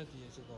这底下是高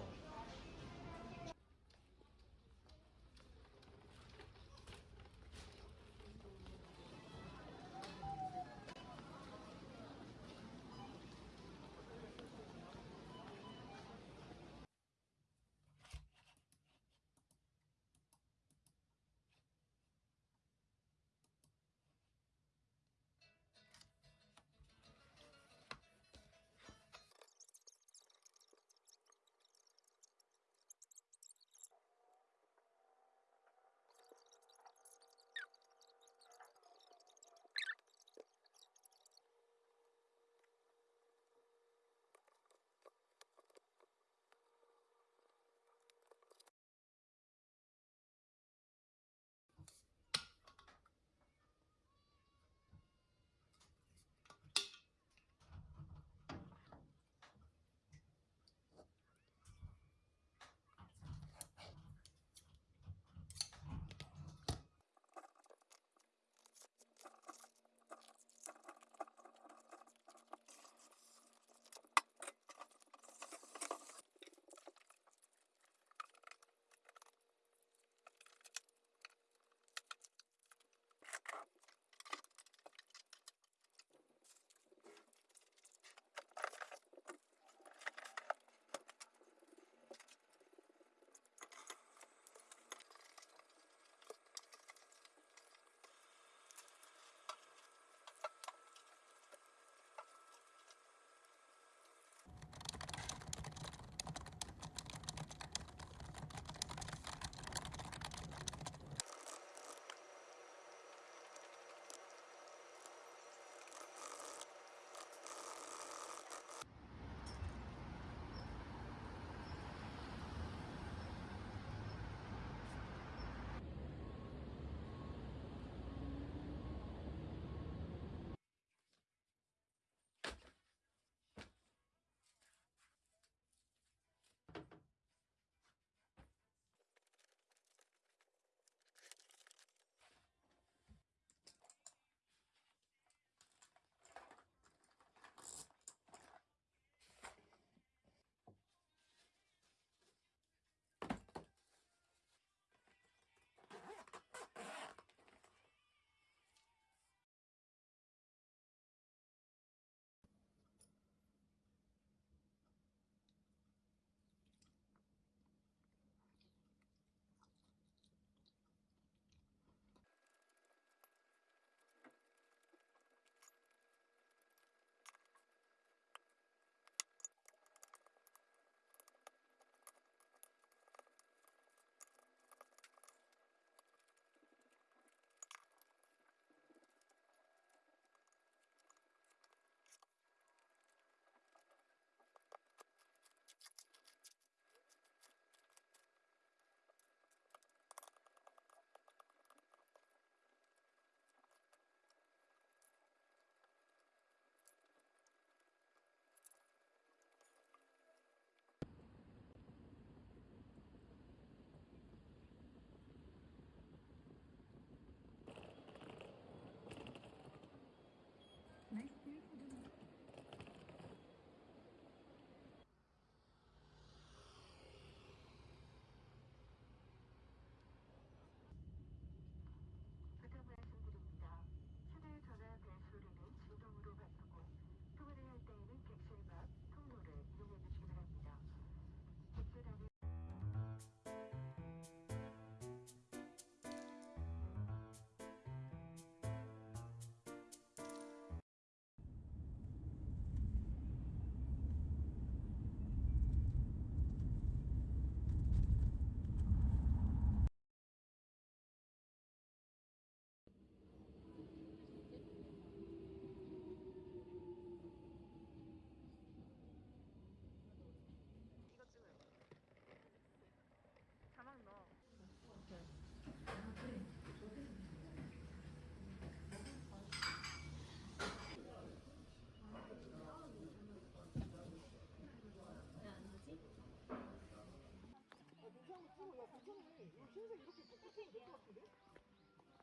흰색 이렇게 똑같으면 될것 같은데?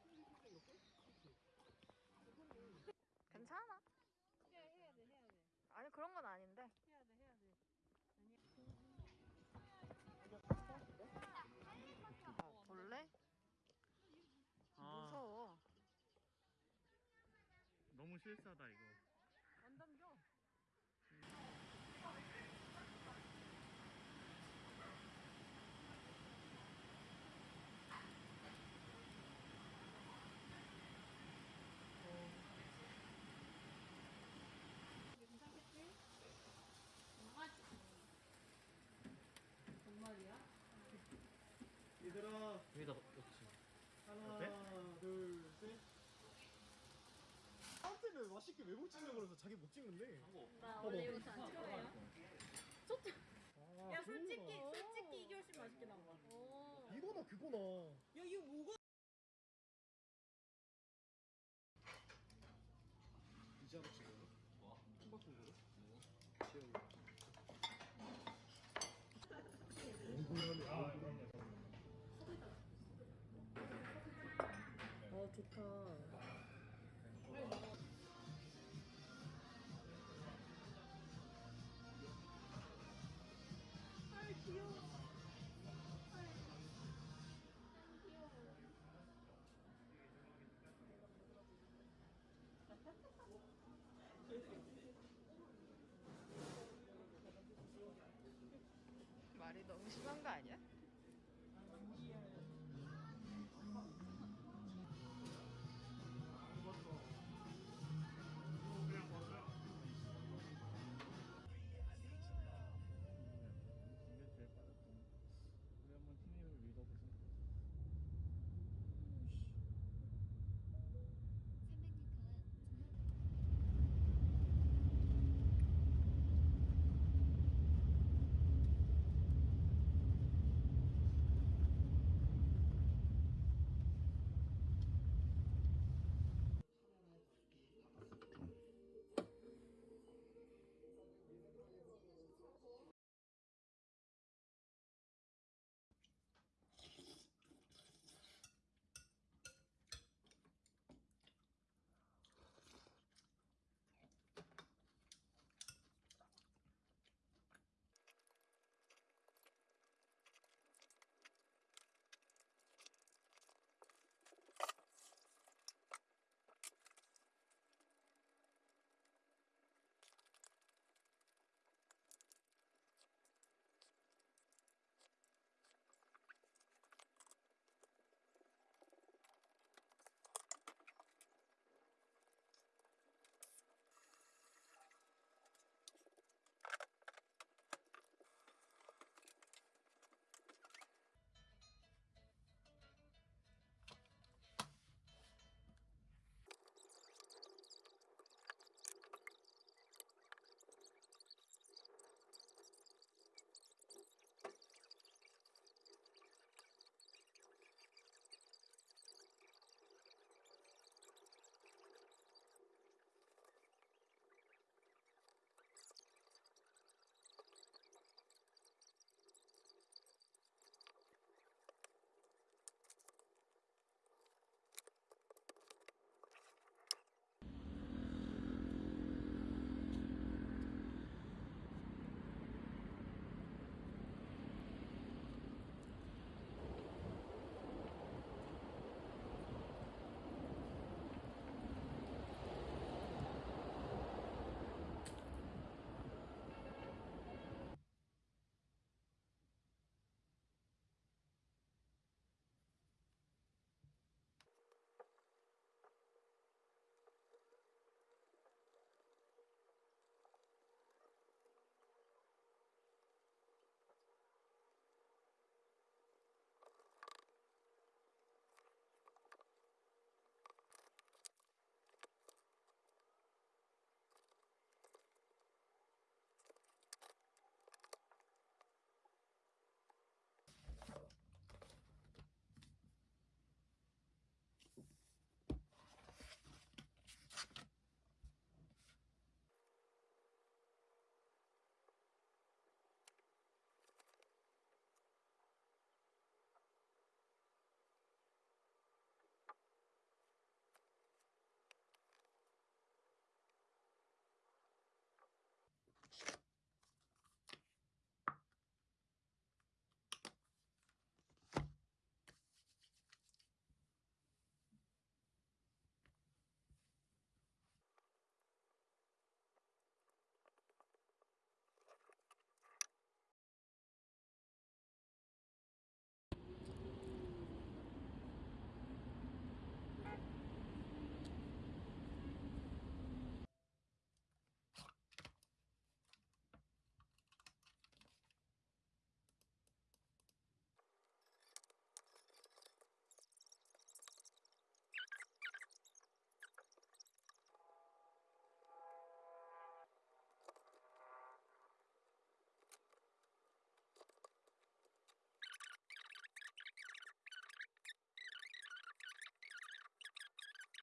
흰색 이렇게? 그렇지. 괜찮아. 해야, 해야 돼, 해야 돼. 아니, 그런 건 아닌데. 해야 돼, 해야 돼. 아니. 어, 볼래? 아, 무서워. 너무 실사다, 이거. 안 담겨. 음. 여기다 넣지. 하나 둘 셋 한테는 맛있게 외국 찍는 거라서 자기 못 찍는데 나 원래 이거 잘안 찍어요. 아, 야 솔직히 그거구나. 솔직히 이게 훨씬 맛있게 나온 거야. 오. 이거나 그거나 야 이거 뭐가? 이제 하나 찍어요? 와 한바퀴 먹어? 지영 이어 좋다. 말이 너무 심한 거 아니야?